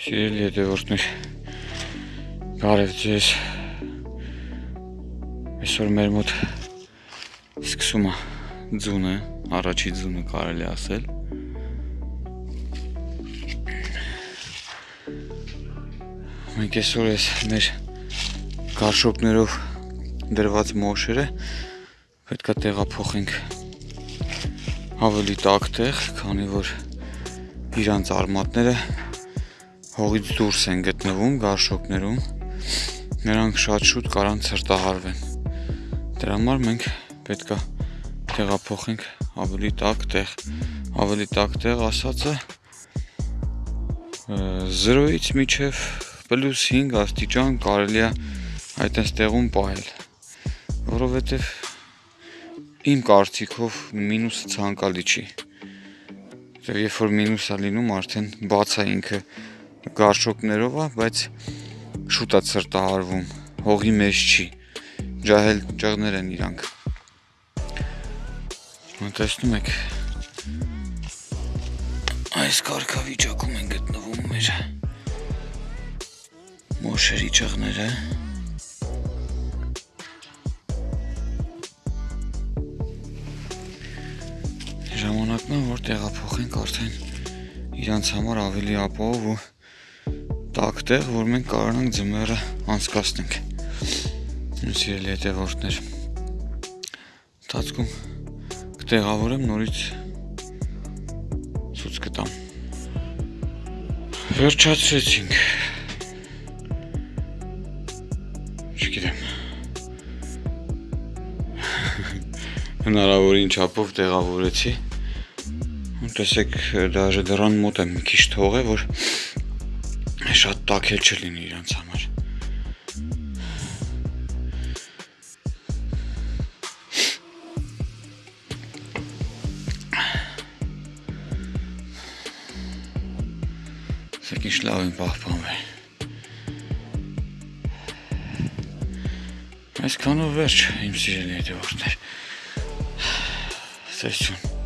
հետևորդներ Բարև ձեզ Այսօր մեր մոտ սկսում է ձունը, առաջի ձունը կարելի ասել Մենք այսօր ես մեր գարշոկներով դրված մոշերը պետքա տեղափոխենք ավելի տաք տեղ, քանի որ իրանց արմատները հողից դուրս են գտնվում գարշոկներում, նրանք շատ շուտ կարան ցրտահարվեն։ Դրա համար մենք պետքա տեղափոխենք ավելի տաք տեղ, ավելի տաք տեղ ասածը 0-ից միջև +5 աստիճան կարելի է այտենց տեղում պահել, որովհետև իմ կարծիքով մինուսը ցանկալի չի։ Եվ երբ որ մինուս է լինում, արդեն բաց է ինքը գարշոկներով է, բայց շուտ է ցրտահարվում, հողի մեջ չի։ Ջահել ճղներ են իրանք։ Տեսնում եք այս կարգավիճակում են գտնվում մեր մոշերի ճղները։ ժամանակն է, որ տեղափոխենք արդեն իրանց համար ավելի ապահով ու տաք տեղ, որ մենք կարողանանք ձմեռը անցկացնենք։ սիրելի հետևորդներ, տածքում կտեղավորեմ նորից ցույց կտամ։ Վերջացրեցինք։ Չգիտեմ։ Հնարավորին չափով տեղավորեցի տեսեք դաժե դրան մոտ եմ մի քիչ թողե, որ շատ տակել չլինի իրանց համար։ Սեք ինչ լավ են պահպանվել։ Այսքանով վերջ, իմ սիրելի հետևորդներ։ Սեյցուն։